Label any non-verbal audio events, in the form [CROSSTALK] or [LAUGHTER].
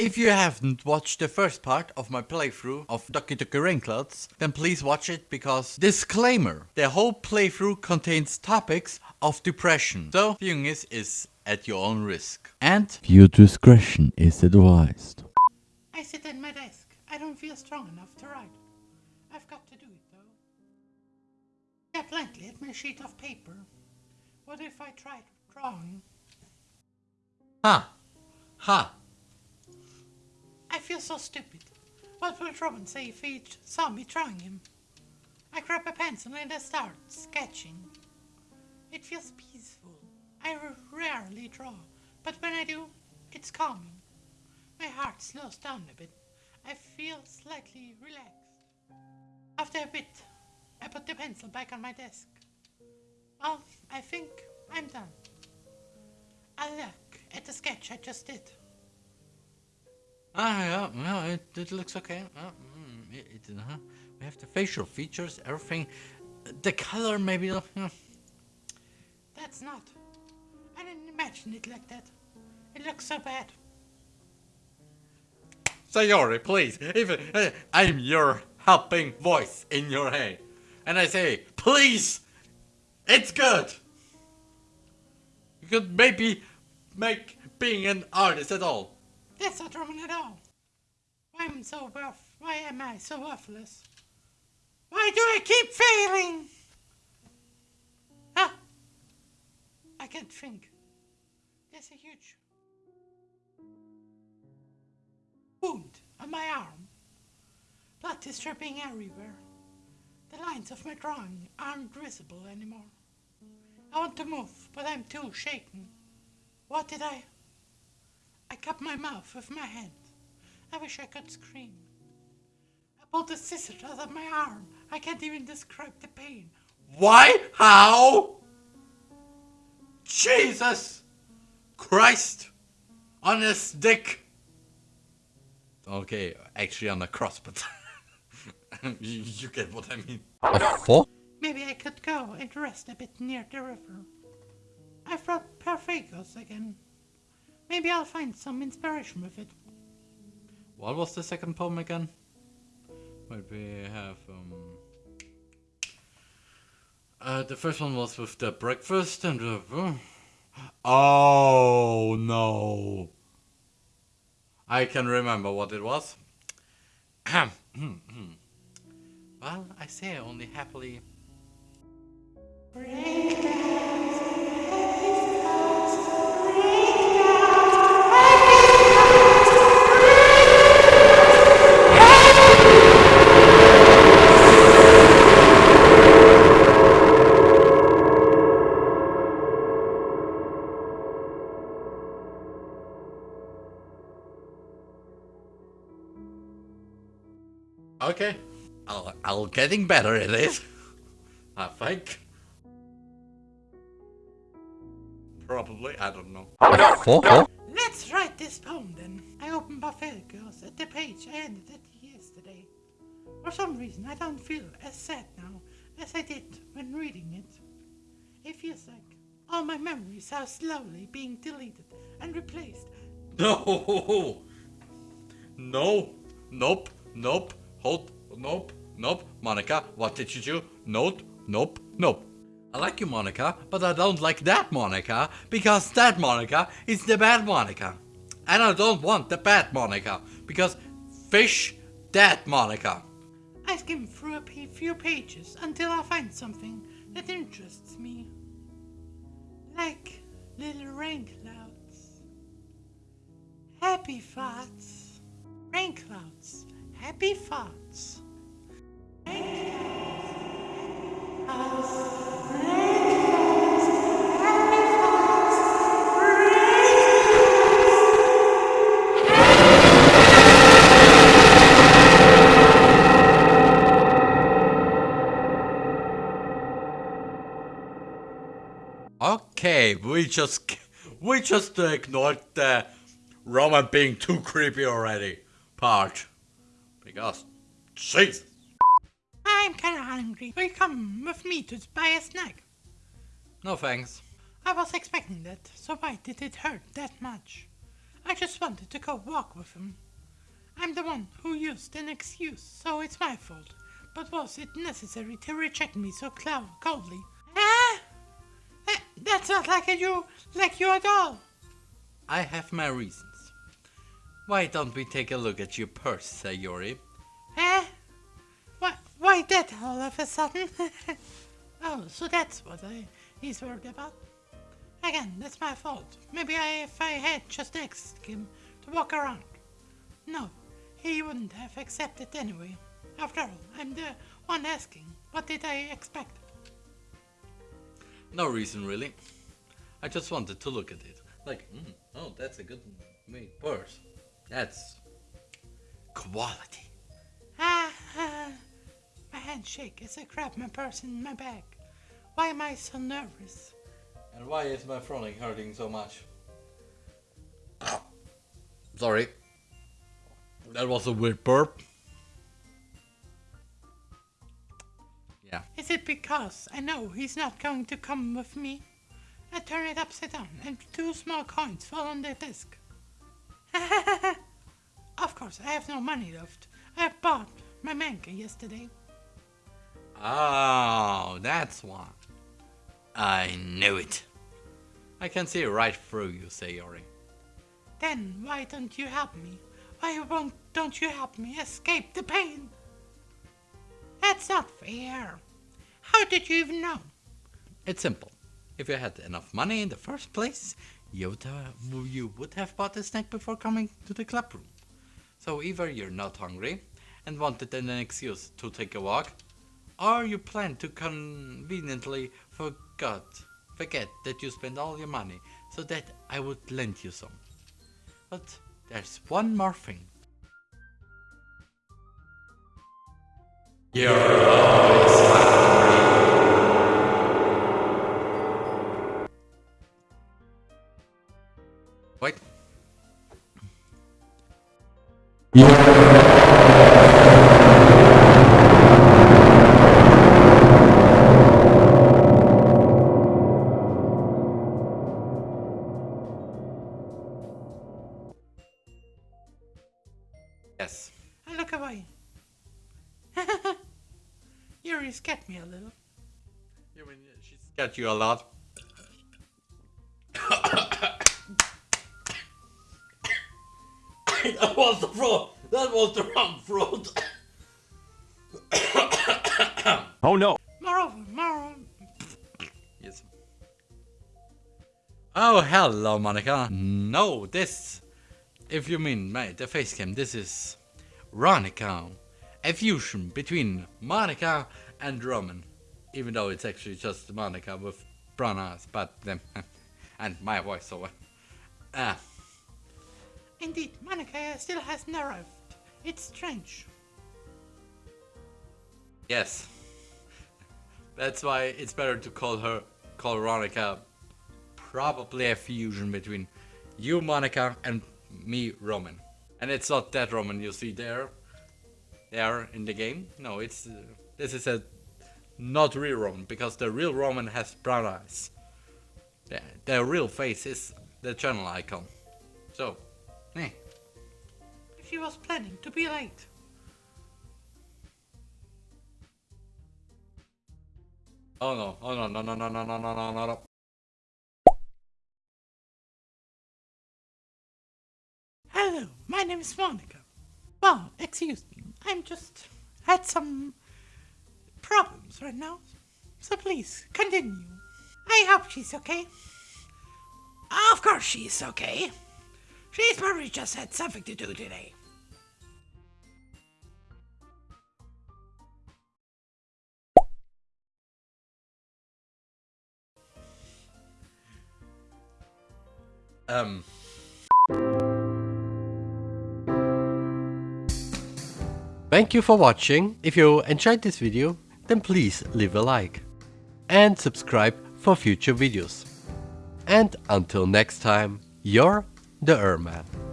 If you haven't watched the first part of my playthrough of Doki Doki Rainclouds, then please watch it because disclaimer, the whole playthrough contains topics of depression. So viewing this is at your own risk. And viewer discretion is advised. I sit at my desk. I don't feel strong enough to write. I've got to do it though. Stare blankly at my sheet of paper. What if I tried drawing? Ha! Ha! I feel so stupid. What would Roman say if he saw me drawing him? I grab a pencil and I start sketching. It feels peaceful. I rarely draw, but when I do, it's calming. My heart slows down a bit. I feel slightly relaxed. After a bit, I put the pencil back on my desk. Well, I think I'm done. I look at the sketch I just did. Ah, yeah, well, it, it looks okay. Uh, mm, it, it, uh, we have the facial features, everything. The color, maybe. Uh, That's not. I didn't imagine it like that. It looks so bad. Sayori, please. Even uh, I'm your helping voice in your head, and I say, please, it's good. You could maybe make being an artist at all. That's not Roman at all. Why am so worth? Why am I so worthless? Why do I keep failing? Ah, I can't think. There's a huge wound on my arm. Blood is dripping everywhere. The lines of my drawing aren't visible anymore. I want to move, but I'm too shaken. What did I? I cup my mouth with my hand. I wish I could scream. I pulled the scissors out of my arm. I can't even describe the pain. Why? How? Jesus Christ on a stick. Okay, actually on a cross, but [LAUGHS] you, you get what I mean. A fork? Maybe I could go and rest a bit near the river. I've brought Parfait Girls again. Maybe I'll find some inspiration with it. What was the second poem again? Wait, we have um. Uh, the first one was with the breakfast and the. Uh, oh no! I can remember what it was. [CLEARS THROAT] well, I say only happily. Okay. I'll, I'll getting better at it. I think. Probably, I don't know. Let's write this poem then. I opened Buffet at the page I ended it yesterday. For some reason, I don't feel as sad now as I did when reading it. It feels like all my memories are slowly being deleted and replaced. [LAUGHS] No! No! Nope! Nope! Hold! Nope! Nope! Monika, what did you do? Nope! Nope! Nope! I like you, Monika, but I don't like that Monika, because that Monika is the bad Monika. And I don't want the bad Monika, because fish that Monika. I skim through a few pages until I find something that interests me. Like little rain clouds. Happy thoughts. Rain clouds. Happy thoughts. Okay, we just we just ignored the Roman being too creepy already part. Because, jeez. I'm kinda hungry. Will you come with me to buy a snack? No thanks. I was expecting that, so why did it hurt that much? I just wanted to go walk with him. I'm the one who used an excuse, so it's my fault. But was it necessary to reject me so coldly? Ah! That's not like you, like you at all. I have my reasons. Why don't we take a look at your purse, Sayori? Eh? Why, why that all of a sudden? [LAUGHS] oh, so that's what I, he's worried about. Again, that's my fault. Maybe I, if I had just asked him to walk around. No, he wouldn't have accepted anyway. After all, I'm the one asking. What did I expect? No reason really. I just wanted to look at it. Like, mm, oh, that's a good made purse. That's quality. Ah, ah, my hands shake as I grab my purse in my bag. Why am I so nervous? And why is my frowning hurting so much? Sorry. That was a weird burp. Yeah. Is it because I know he's not going to come with me? I turn it upside down and two small coins fall on the desk. Course, I have no money left. I bought my manga yesterday. Oh, that's why. I knew it. I can see right through you, Sayori. Then why don't you help me? Why won't don't you help me escape the pain? That's not fair. How did you even know? It's simple. If you had enough money in the first place, you would, you would have bought a snack before coming to the club room. So either you're not hungry and wanted an excuse to take a walk, or you plan to conveniently forgot, forget that you spent all your money so that I would lend you some. But there's one more thing. You're Yes. I look away. [LAUGHS] Yuri scared me a little. You mean uh, she scared you a lot? That was the throat. That was the wrong throat. [COUGHS] Oh no! Moreover, moreover, yes. Oh, hello, Monika. No, this. If you mean my, the face cam, this is Ronica. A fusion between Monika and Roman. Even though it's actually just Monika with brown eyes, but then. [LAUGHS] and my voiceover. Ah. Indeed, Monika still hasn't arrived. It's strange. Yes. That's why it's better to call her, call Ronica, probably a fusion between you, Monika, and me, Roman. And it's not that Roman you see there, there in the game. No, it's, uh, this is a not real Roman, because the real Roman has brown eyes. The, the real face is the channel icon. So, eh. She was planning to be late. Oh no, oh no, no, no, no, no, no, no, no, no, no. Hello, my name is Monika. Well, excuse me, I'm just had some problems right now. So please, continue. I hope she's okay. Of course she's okay. She's probably just had something to do today. Um. Thank you for watching. If you enjoyed this video, then please leave a like. And subscribe for future videos. And until next time, you're the Ermat.